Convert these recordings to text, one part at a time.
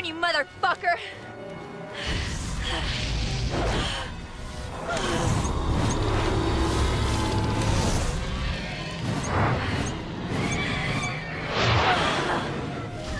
turn, you motherfucker!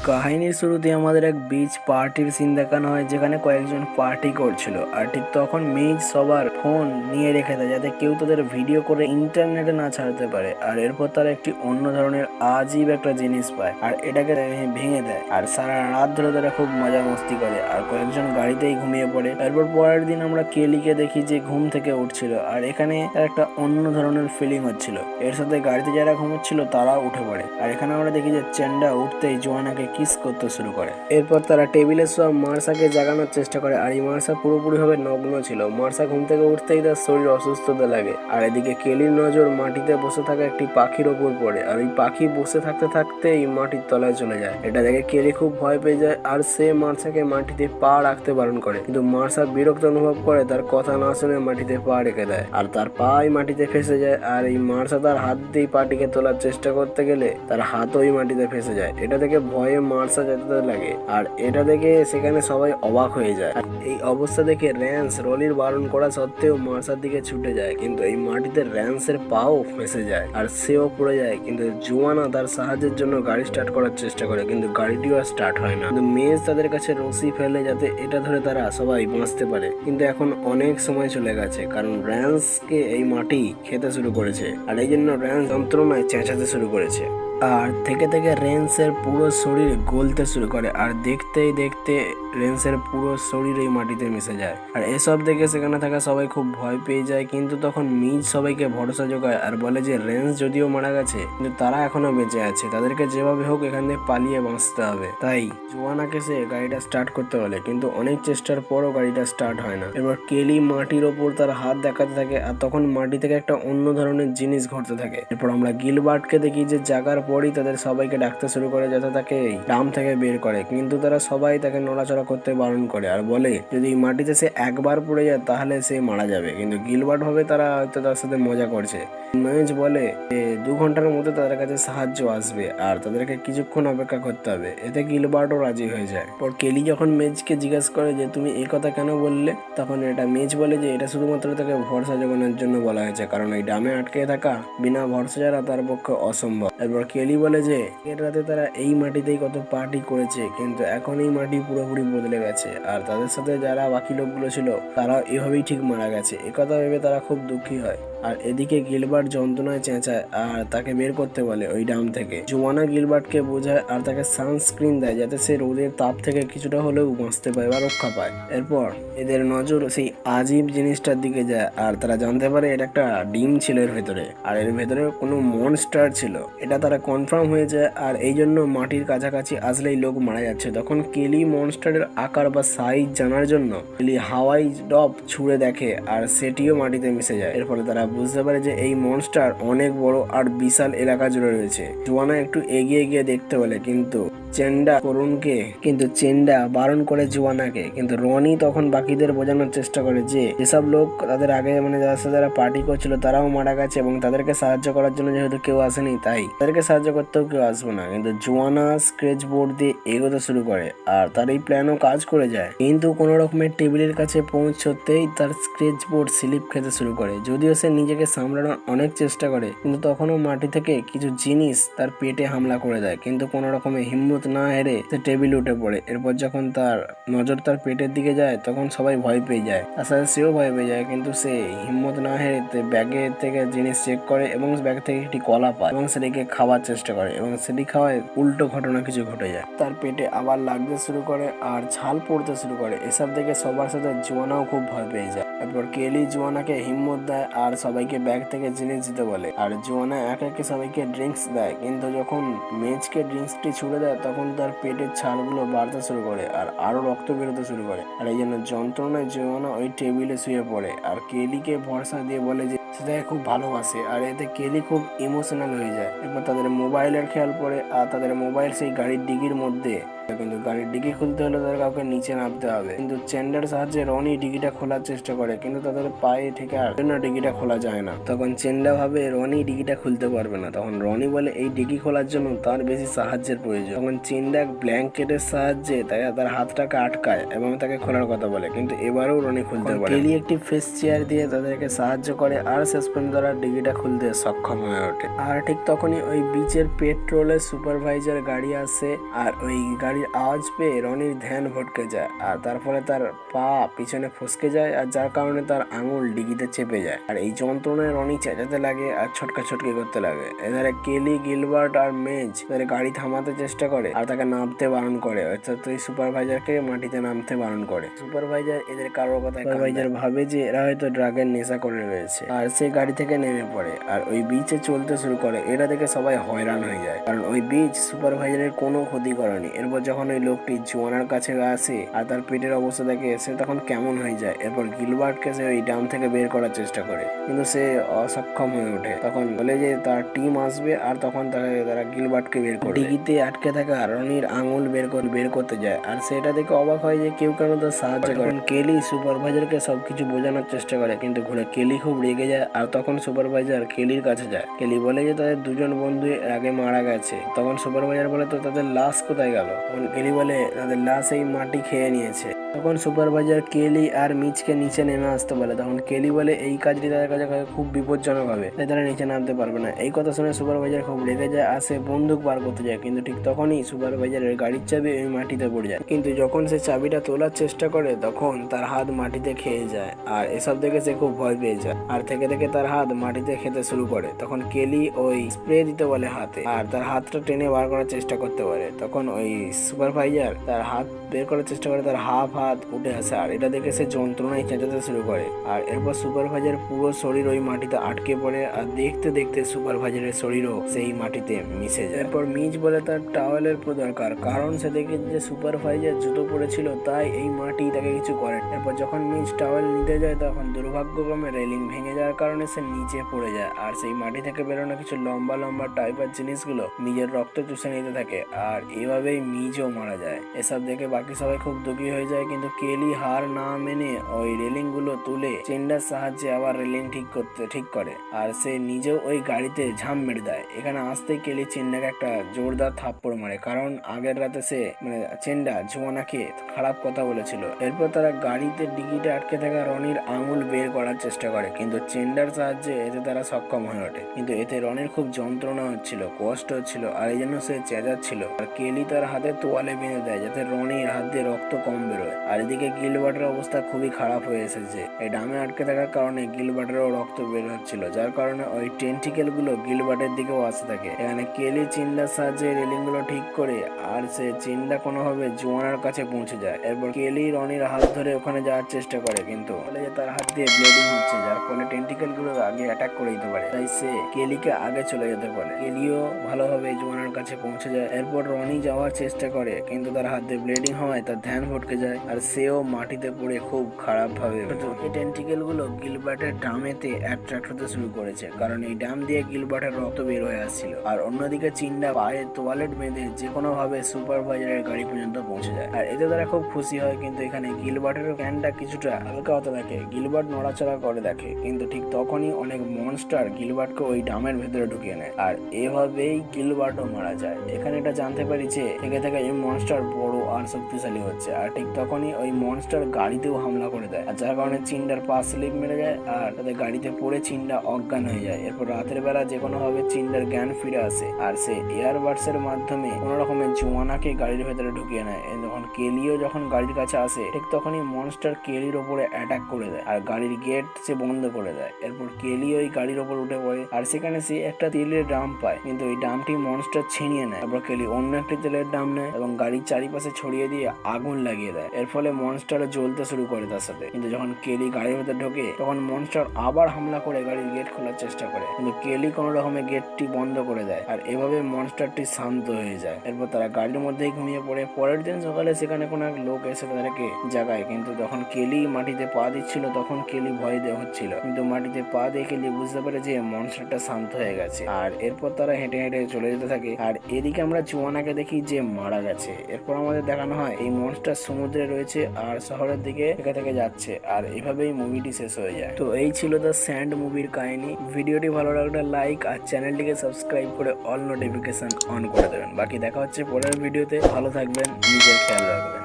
কাহিনীর শুরুতে আমাদের এক বিচ পার্টির সিন দেখানো হয়, যেখানে কয়েকজন পার্টি করছিল। আর ঠিক তখন মেজ সবার ফোন নিয়ে রেখে দেয়, যাতে কেউ তাদের ভিডিও করে ইন্টারনেটে না ছাড়তে পারে। আর এরপর তারা একটি অন্য ধরনের আজীব একটা জিনিস পায়, আর এটাকে ভেঙে দেয়। আর সারা রাত ধরে তারা খুব মজা মস্তি করে, আর কয়েকজন গাড়িতেই ঘুমিয়ে পড়ে। তারপর পরের দিন আমরা কেলিকে দেখি যে ঘুম থেকে উঠছিল, আর এখানে তার একটা অন্য ধরনের ফিলিং হচ্ছিল। এর সাথে গাড়িতে যারা ঘুমোচ্ছিল, তারাও উঠে পড়ে। আর এখানে আমরা দেখি যে চেন্ডা উঠতেই জোয়ানাকে কিস করতে শুরু করে। এরপর তারা টেবিলে সব মার্সাকে জাগানোর চেষ্টা করে, আর এই মার্সা পুরোপুরিভাবে নগ্ন ছিল। মার্সা ঘুম থেকে উঠতেই তার শরীর অসুস্থতা লাগে, আর এদিকে কেলির নজর মাটিতে বসে থাকা একটি পাখির ওপর পড়ে, আর ওই পাখি বসে থাকতে থাকতেই মাটির তলায় চলে যায়। এটা দেখে কেলি খুব ভয় পেয়ে যায়, আর সে মার্সাকে মাটিতে পা রাখতে বারণ করে। কিন্তু মার্সা বিরক্ত অনুভব করে, তার কথা না শুনে মাটিতে পা রেখে দেয়, আর তার পাই মাটিতে ফেসে যায়, আর এই মার্সা তার হাত দিয়ে পাটিকে তোলার চেষ্টা করতে গেলে তার হাত ওই মাটিতে ফেসে যায়। এটা দেখে ভয়ে মার্সা যেতে লাগে। আর এটা দেখে সেখানে সবাই অবাক হয়ে যায়। আর এই অবস্থা দেখে র্যান্স রলির বারণ করা সত্ত্বেও মার্সার দিকে ছুটে যায়, কিন্তু এই মাটিতে র্যান্সের পাও ফেসে যায় আর সেও পড়ে যায়। কিন্তু জোয়ানা তার সাহায্যের জন্য গাড়ি স্টার্ট করার চেষ্টা করে, কিন্তু গাড়িটিও আর স্টার্ট হয় না। কিন্তু মেজ তাদের কাছে রশি ফেলে যাতে এটা ধরে তারা সবাই বাঁচতে পারে। কিন্তু এখন অনেক সময় চলে গেছে, কারণ র্যান্সকে এই মাটি খেতে শুরু করেছে। আর এই জন্য র্যান্স যন্ত্রণায় চেঁচাতে শুরু করেছে। আর থেকে থেকে রেন্সের পুরো শরীর গলতে শুরু করে আর দেখতেই দেখতে রেন্সের পুরো শরীর এই মাটিতে মিশে যায়। আর এসব দেখে সেখানে থাকা সবাই খুব ভয় পেয়ে যায়, কিন্তু তখন মিজ সবাইকে ভরসা যোগায় আর বলে যে রেন্স যদিও মারা গেছে, কিন্তু তারা এখনও বেঁচে আছে, তাদেরকে যেভাবে হোক এখান থেকে পালিয়ে বাঁচতে হবে। তাই জোয়ানাকে সে গাড়িটা স্টার্ট করতে বলে, কিন্তু অনেক চেষ্টার পরও গাড়িটা স্টার্ট হয় না। এবার কেলি মাটির ওপর তার হাত দেখাতে থাকে আর তখন মাটি থেকে একটা অন্য ধরনের জিনিস ঘটতে থাকে। এরপর আমরা গিলবার্টকে দেখি যে জাগার পরই তাদের সবাইকে ডাকতে শুরু করে যাতে তাকে ডাম থেকে বের করে। কিন্তু তারা সবাই তাকে নড়াচড়া করতে বারণ করে আর বলে, যদি মাটিতে সে একবার পড়ে যায় তাহলে সে মারা যাবে। কিন্তু গিলবার্ট ভাবে তারা হয়তো তার সাথে মজা করছে। মেজ বলে যে দু ঘণ্টার মধ্যে তাদের কাছে সাহায্য আসবে আর তাদেরকে কিছুক্ষণ অপেক্ষা করতে হবে। এতে গিলবার্টও রাজি হয়ে যায়। পর কেলি যখন মেজকে জিজ্ঞেস করে যে, তুমি এই কথা কেন বললে? তখন এটা মেজ বলে যে, এটা শুধুমাত্র তাকে ভরসা জোগানোর জন্য বলা হয়েছে। কারণ এই ডামে আটকে থাকা বিনা ভরসা ছাড়া তার পক্ষে অসম্ভব। এরপর কেলি বলে যে এর রাতে তারা এই মাটিতেই কত পার্টি করেছে, কিন্তু এখন এই মাটি পুরোপুরি বদলে গেছে। আর তাদের সাথে যারা বাকি লোকগুলো ছিল তারা এভাবেই ঠিক মারা গেছে। একথা ভেবে তারা খুব দুঃখী হয়। আর এদিকে গিলবার্ট যন্ত্রণায় চেঁচায় আর তাকে বের করতে বলে ওই ডাম থেকে। জোয়ানা গিলবার্টকে বোঝায় আর তাকে সানস্ক্রিন দেয় যাতে সে রোদের তাপ থেকে কিছুটা হলেও বাঁচতে পায় বা রক্ষা পায়। এরপর এদের নজর সেই আজীব জিনিসটার দিকে যায় আর তারা জানতে পারে এটা একটা ডিম ছিল এর ভেতরে আর এর ভেতরে কোনো মনস্টার ছিল। এটা তারা কনফার্ম হয়ে যায় আর এই জন্য মাটির কাছাকাছি আসলেই লোক মারা যাচ্ছে। তখন কেলি মনস্টারের আকার বা সাইজ জানার জন্য কেলি হাওয়াই ডপ ছুঁড়ে দেখে আর সেটিও মাটিতে মিশে যায়। এর ফলে তারা বুঝতে পারে যে এই মনস্টার অনেক বড় আর বিশাল এলাকা জুড়ে রয়েছে। জোয়ানা একটু এগিয়ে গিয়ে দেখতে বলে, কিন্তু চেন্ডা করুণকে কিন্তু চেন্ডা বারণ করে জোয়ানাকে, কিন্তু রনি তখন বাকিদের বোঝানোর চেষ্টা করে যে যেসব লোক তাদের আগে মানে যারা সাথে যারা পার্টি করছিল তারাও মারা গেছে এবং তাদেরকে সাহায্য করার জন্য যেহেতু কেউ আসেনি, তাই তাদেরকে সাহায্য করতেও কেউ আসবে না। কিন্তু জোয়ানা স্ক্রেচ বোর্ড দিয়ে এগোতে শুরু করে আর তার এই প্ল্যানও কাজ করে যায়। কিন্তু কোনো রকমের টেবিলের কাছে পৌঁছতেই তার স্ক্রেচ বোর্ড স্লিপ খেতে শুরু করে। যদিও সে নিজেকে সামলানোর অনেক চেষ্টা করে, কিন্তু তখনও মাটি থেকে কিছু জিনিস তার পেটে হামলা করে দেয়। কিন্তু কোনো রকমের হিম্মত না হেরে সে টেবিল উঠে পড়ে। এরপর যখন তার নজর তার পেটের দিকে যায়, তখন সবাই ভয় পেয়ে যায়। তার সাথে সেও ভয় পেয়ে যায়, কিন্তু সে হিম্মত না হেরে ব্যাগে থেকে জিনিস চেক করে এবং ব্যাগ থেকে একটি কলা পায় এবং সেটিকে খাওয়ার চেষ্টা করে এবং সেটি খাওয়ায় উল্টো ঘটনা কিছু ঘটে যায়। তার পেটে আবার লাগতে শুরু করে আর ঝাল পড়তে শুরু করে। এসব দেখে সবার সাথে জোয়ানাও খুব ভয় পেয়ে যায়। এরপর কেলি জোয়ানাকে হিম্মত দেয় আর সবাইকে ব্যাগ থেকে জিনিস দিতে বলে। আর জোয়ানা এক একে সবাইকে ড্রিঙ্কস দেয়, কিন্তু যখন মেজকে ড্রিঙ্কসটি ছুড়ে দেয়, তখন তার পেটের ছালগুলো বাড়তে শুরু করে আর আরও রক্ত বেরোতে শুরু করে। আর এই জন্য যন্ত্রণায় জোয়ানা ওই টেবিলে শুয়ে পড়ে আর কেলিকে ভরসা দিয়ে বলে যে, সেটাকে খুব ভালোবাসে আর এতে কেলি খুব ইমোশনাল হয়ে যায়। এরপর তাদের মোবাইলের খেয়াল পড়ে আর তাদের মোবাইল সেই গাড়ির ডিগির মধ্যে কিন্তু গাড়ির ডিগি খুলতে হলে তাদের কাউকে নিচে নামতে হবে। কিন্তু চেন্ডার সাহায্যে রনি ডিগিটা খোলার চেষ্টা করে কিন্তু তাদের পায়ে ঠিক আর জন্য ডিগিটা খোলা যায় না। তখন চেন্ডা ভাবে রনি ডিগিটা খুলতে পারবে না। তখন রনি বলে এই ডিগি খোলার জন্য তার বেশি সাহায্যের প্রয়োজন। তখন চেন্ডা ব্ল্যাঙ্কেটের সাহায্যে তাই তার হাতটাকে আটকায় এবং তাকে খোলার কথা বলে কিন্তু এবারেও রনি খুলতে পারে কেলি একটি ফেস চেয়ার দিয়ে তাদেরকে সাহায্য করে আর শেষ পর্যন্ত তারা ডিগিটা খুলতে সক্ষম হয়ে ওঠে। আর ঠিক তখনই ওই বিচের পেট্রোলের সুপারভাইজার গাড়ি আসে আর ওই গাড়ির আওয়াজ পেয়ে রনির ধ্যান ভটকে যায় আর তারপরে তার পা পিছনে ফসকে যায় আর যার কারণে তার আঙুল ডিগিতে চেপে যায়। আর এই যন্ত্রণায় রনি চেঁচাতে লাগে আর ছটকা ছটকি করতে লাগে। এধারে কেলি, গিলবার্ট আর মেজ তাদের গাড়ি থামাতে চেষ্টা করে আর তাকে নামতে বারণ করে। অর্থাৎ ওই সুপারভাইজারকে মাটিতে নামতে বারণ করে। সুপারভাইজার এদের কারোর কথা সুপারভাইজার ভাবে যে এরা হয়তো ড্রাগের নেশা করে রয়েছে আর সে গাড়ি থেকে নেমে পড়ে আর ওই বিচে চলতে শুরু করে। এটা দেখে সবাই হয়রান হয়ে যায়। কারণ ওই বিচ সুপারভাইজারের কোনো ক্ষতি করেনি। এরপর যখন ওই লোকটি জোয়ানার কাছে আসে আর তার পেটের অবস্থা দেখে সে তখন কেমন হয়ে যায়। এরপর গিলবার্টকে সে ওই ডাম থেকে বের করার চেষ্টা করে। কিন্তু সে অসক্ষম হয়ে ওঠে। তখন বলে যে, তার টিম আসবে আর তখন তাকে তারা গিলবার্টকে বের করে ডিগিতে আটকে থাকা রনির আঙুল বের করে, বের করতে যায়। আর সেটা দেখে অবাক হয় যে, কেউ কেন তার সাহায্য করে। কেলি সুপারভাইজারকে সবকিছু বোঝানোর চেষ্টা করে। কিন্তু ঘুরে কেলি খুব রেগে যায় আর তখন সুপারভাইজার কেলির কাছে যায়। কেলি বলে যে, তাদের দুজন বন্ধু আগে মারা গেছে। তখন সুপারভাইজার বলে, তো তাদের লাশ কোথায় গেল? তখন কেলি বলে তাদের লাশ এই মাটি খেয়ে নিয়েছে। তখন সুপারভাইজার কেলি আর মিচকে নিচে নেমে আসতে বলে। তখন কেলি বলে, এই কাজটি তাদের কাছে খুব বিপজ্জনক হবে, তাই তারা নিচে নামতে পারবে না। এই কথা শুনে সুপারভাইজার খুব রেগে যায় আর সে বন্দুক বার করতে যায়। কিন্তু ঠিক তখনই সুপারভাইজারের গাড়ির চাবি ওই মাটিতে পড়ে যায়। কিন্তু যখন সে চাবিটা তোলার চেষ্টা করে, তখন তার হাত মাটিতে খেয়ে যায় আর এসব দেখে সে খুব ভয় পেয়ে যায়। আর থেকে থেকে তার হাত মাটিতে খেতে শুরু করে। তখন কেলি ওই স্প্রে দিতে বলে হাতে আর তার হাতটা টেনে বার করার চেষ্টা করতে পারে। তখন ওই সুপারভাইজার তার হাত বের করার চেষ্টা করে, তার হাফ হাত উঠে আসে আর এটা দেখে সে যন্ত্রণায় চেঁচাতে শুরু করে। আর এরপর সুপারভাইজার পুরো শরীর ওই মাটিতে আটকে পড়ে আর দেখতে দেখতে সুপারভাইজারের শরীরও সেই মাটিতে মিশে যায়। এরপর মিজ বলে তার টাওয়েলের দরকার, কারণ সে দেখে যে সুপারভাইজার জুতো পড়েছিল তাই এই মাটি তাকে কিছু করে। এরপর যখন মিজ টাওয়েল নিতে যায়, তখন দুর্ভাগ্যক্রমে রেলিং ভেঙে যাওয়ার কারণে সে নিচে পড়ে যায় আর সেই মাটি থেকে বেরোনো কিছু লম্বা লম্বা টাইপের জিনিসগুলো নিজের রক্ত চুষে নিতে থাকে। আর এভাবেই মিজও মারা যায়। এসব দেখে বাকি সবাই খুব দুঃখী হয়ে যায়, কিন্তু কেলি হার না মেনে ওই রেলিংগুলো তুলে চেন্ডার সাহায্যে আবার রেলিং ঠিক করতে, ঠিক করে। আর সে নিজেও ওই গাড়িতে ঝাঁপ মেরে দেয়। এখানে আসতেই কেলি চেন্ডাকে একটা জোরদার থাপ্পড় মারে, কারণ আগের রাতে সে মানে চেন্ডা, জোয়ানাকে খারাপ কথা বলেছিল। এরপর তারা গাড়িতে ডিগিতে আটকে থাকা রনির আঙুল বের করার চেষ্টা করে, কিন্তু চেন্ডার সাহায্যে এতে তারা সক্ষম হয়ে ওঠে। কিন্তু এতে রনির খুব যন্ত্রণা হচ্ছিল, কষ্ট হচ্ছিল, আর এই জন্য সে চেঁচাচ্ছিল। আর কেলি তার হাতে তোয়ালে বেঁধে দেয়, যাতে রনির হাত দিয়ে রক্ত কম বেরোয়। আর এদিকে গিলবার্টের অবস্থা খুবই খারাপ হয়ে এসেছে। এই ডামে আটকে থাকার কারণে গিলবার্টেরও রক্ত বের হচ্ছিল, যার কারণে ওই টেন্টিকেলগুলো গিলবার্টের দিকেও আসতে থাকে। এখানে কেলি চিন্ডার সাহায্যে রেলিংগুলো ঠিক করে, আর সে চিন্ডা কোনোভাবে জোয়ানার কাছে পৌঁছে যায়। এরপর কেলি রনির হাত ধরে ওখানে যাওয়ার চেষ্টা করে, কিন্তু তার হাত দিয়ে ব্লিডিং হচ্ছে, যার ফলে টেন্টিকেলগুলো আগে অ্যাটাক করে দিতে পারে। তাই সে কেলিকে আগে চলে যেতে পারে কেলিও ভালোভাবে জোয়ানার কাছে পৌঁছে যায়। এরপর রনি যাওয়ার চেষ্টা করে, কিন্তু তার হাতে ব্লিডিং হওয়ায় তার ধ্যান ভটকে যায় আর সেও মাটিতে পড়ে খুব খারাপ ভাবে এই টেন্টিকেলগুলো গিলবার্টের ডামেতে অ্যাট্রাক্ট হতে শুরু করেছে, কারণ এই ডাম দিয়ে গিলবার্টের রক্ত বের হয়ে আসছিল। আর অন্যদিকে চিন্ডা পায়ে তোয়ালেট বেঁধে যে কোনো ভাবে সুপারভাইজারের গাড়ি পর্যন্ত পৌঁছে যায়। আর এতে তারা খুব খুশি হয়, কিন্তু এখানে গিলবার্টের ক্যানটা কিছুটা হালকা হতে থাকে। গিলবার্ট নড়াচড়া করে দেখে, কিন্তু ঠিক তখনই অনেক মনস্টার গিলবার্টকে ওই ডামের ভেতরে ঢুকিয়ে নেয়। আর এভাবেই গিলবার্টও মারা যায়। এখানে এটা জানতে পারি যে, থেকে থেকে এই মনস্টার বড় আর শক্তিশালী হচ্ছে। আর ঠিক তখনই ওই মনস্টার গাড়িতেও হামলা করে দেয়। আর যার কারণে চিন্ডার পা স্লিপ মেরে যায় আর তাদের গাড়িতে পড়ে চিন্ডা অজ্ঞান হয়ে যায়। এরপর রাতের বেলা যে কোনো ভাবে চিন্ডার জ্ঞান ফিরে আসে। আর সে এয়ারবাডস এর মাধ্যমে কোনো রকমের জোয়ানাকে গাড়ির ভেতরে ঢুকিয়ে নেয়। যখন কেলিও যখন গাড়ির কাছে আসে, ঠিক তখনই মনস্টার কেলির ওপরে অ্যাটাক করে দেয়। আর গাড়ির গেট সে বন্ধ করে দেয়। এরপর কেলি ওই গাড়ির ওপর উঠে পড়ে। আর সেখানে সে একটা তেলের ড্রাম পায়। কিন্তু ওই ড্রামটি মনস্টার ছিনিয়ে নেয়। তারপর কেলি অন্য একটি তেলের ড্রাম নেয়। এবং গাড়ির চারিপাশে ছড়িয়ে দিয়ে আগুন লাগিয়ে দেয়। এর ফলে মনস্টার জ্বলতে শুরু করে তার সাথে। কিন্তু যখন কেলি গাড়ির মধ্যে ঢোকে, তখন মনস্টার আবার হামলা করে গাড়ির গেট খোলার চেষ্টা করে। কিন্তু কেলি কোনো রকমে গেটটি বন্ধ করে দেয় আর এভাবে মনস্টারটি শান্ত হয়ে যায়। এরপর তারা গাড়ির মধ্যেই ঘুমিয়ে পড়ে। পরের দিন সকালে সেখানে কোনো এক লোক এসে তাদেরকে জাগায়। কিন্তু যখন কেলি মাটিতে পা দিচ্ছিল, তখন কেলি ভয় দেওয়া হচ্ছিল। কিন্তু মাটিতে পা দিয়ে কেলি বুঝতে পারে যে মনস্টারটা শান্ত হয়ে গেছে। আর এরপর তারা হেঁটে হেঁটে চলে যেতে থাকে। আর এদিকে আমরা চুয়ানাকে দেখি যে মারা গেছে। এরপর আমাদের দেখানো হয়, এই মনস্টার সমুদ্রে রয়েছে আর শহরের দিকে থেকে থেকে যাচ্ছে আর এভাবেই মুভিটি শেষ হয়ে যায়। তো এই ছিল দ্য স্যান্ড মুভির কাহিনী। ভিডিওটি ভালো লাগলে লাইক আর চ্যানেলটিকে সাবস্ক্রাইব করে অল নোটিফিকেশন অন করে দেবেন। বাকি দেখা হচ্ছে পরের ভিডিওতে। ভালো থাকবেন, নিজের খেয়াল রাখবেন।